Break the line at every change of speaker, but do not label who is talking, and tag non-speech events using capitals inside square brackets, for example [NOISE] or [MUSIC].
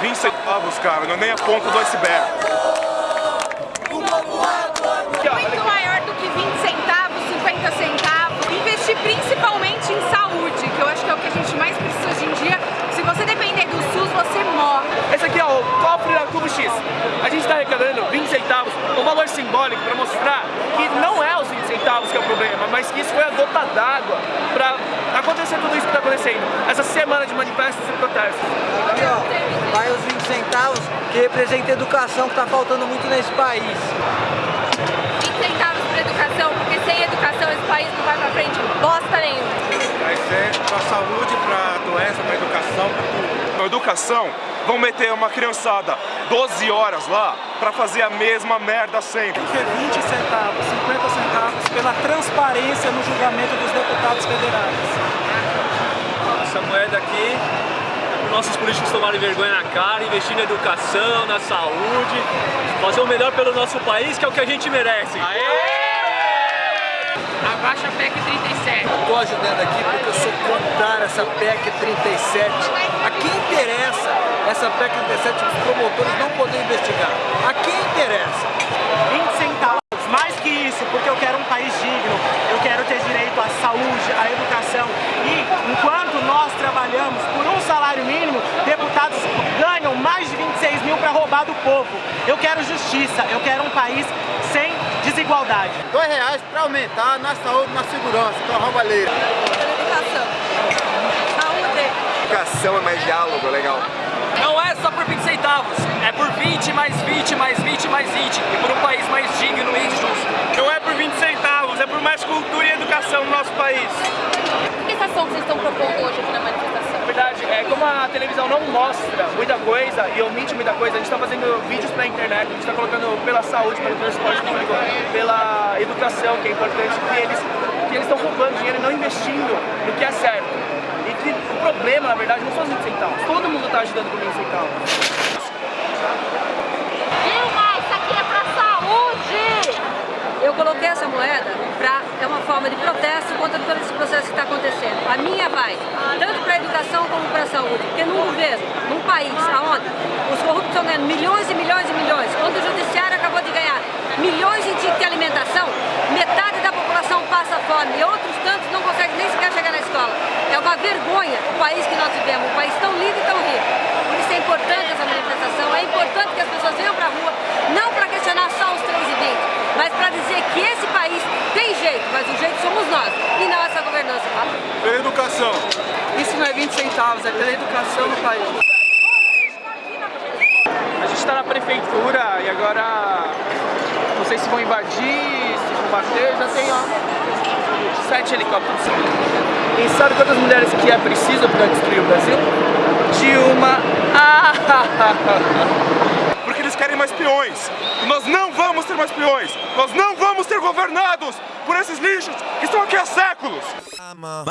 20 centavos, cara, não é nem a ponta do iceberg.
Muito maior do que 20 centavos, 50 centavos. Investir principalmente em saúde, que eu acho que é o que a gente mais precisa hoje em dia. Se você depender do SUS, você morre.
Esse aqui é o cofre da Cubo X. A gente está arrecadando 20 centavos, um valor simbólico para mostrar que não é os 20 centavos que é o problema, mas que isso foi a gota d'água para acontecer tudo isso que está acontecendo. Essa semana de manifestos e protestos.
Os 20 centavos que representa a educação que está faltando muito nesse país.
20 centavos para educação, porque sem educação esse país não vai para frente bosta nenhuma.
Vai ser pra saúde, pra doença, pra educação, pra tudo. Na educação, vão meter uma criançada 12 horas lá pra fazer a mesma merda sempre.
que 20 centavos, 50 centavos pela transparência no julgamento dos deputados federais.
Essa moeda aqui para nossos políticos tomarem vergonha na cara, investir na educação, na saúde, fazer o melhor pelo nosso país, que é o que a gente merece.
Abaixa a PEC 37.
Estou ajudando aqui porque eu sou contra essa PEC 37. A quem interessa essa PEC 37 os promotores não poderem investigar? A quem interessa?
20 centavos, mais que isso, porque eu quero um país digno, eu quero ter direito à saúde, à educação. E enquanto nós trabalhamos por um salário mínimo, deputados ganham mais de 26 mil para roubar do povo. Eu quero justiça, eu quero um país sem desigualdade.
Dois reais para aumentar na saúde, na segurança, que é uma roubalheira.
Educação. Saúde.
Educação é mais diálogo, legal.
Não é só por 20 centavos, é por 20 mais 20 mais 20 mais 20 e por um país mais digno e justo.
Não é por 20 centavos, é por mais cultura e educação no nosso país.
Que ação que vocês estão propondo hoje aqui na manifestação?
Verdade, é como a televisão não mostra muita coisa e omite muita coisa, a gente está fazendo vídeos pra internet, a gente está colocando pela saúde, pelo transporte público, pela educação, que é importante, que eles que eles estão roubando dinheiro e não investindo no que é certo. E que o problema, na verdade, não são os 20 centavos. Todo mundo está ajudando com 20 centavos.
Dilma, isso aqui é pra saúde!
Eu coloquei essa moeda para é uma forma de protesto contra todo esse processo que está acontecendo. A minha vai tanto para a educação como para a saúde, porque num governo, num país onde os corruptos estão ganhando milhões e milhões e milhões, onde o judiciário acabou de ganhar milhões em de alimentação, metade da população passa fome e outros tantos não conseguem nem sequer chegar na escola. É uma vergonha o país que nós vivemos, um país tão lindo e tão rico. Por isso é importante essa manifestação, é importante que as pessoas venham para a rua, não para questionar só os 3 e 20, mas para dizer que esse país tem jeito, mas o jeito somos nós, e não essa governança.
Pela educação.
Isso não é 20 centavos, é pela educação no país. A gente está na prefeitura e agora não sei se vão invadir, se vão bater, já tem ó, sete helicópteros. E sabe quantas mulheres que é preciso para destruir o Brasil? Dilma! Ah! [LAUGHS]
Querem mais peões. E nós não vamos ter mais peões. Nós não vamos ser governados por esses lixos que estão aqui há séculos.
I'm a.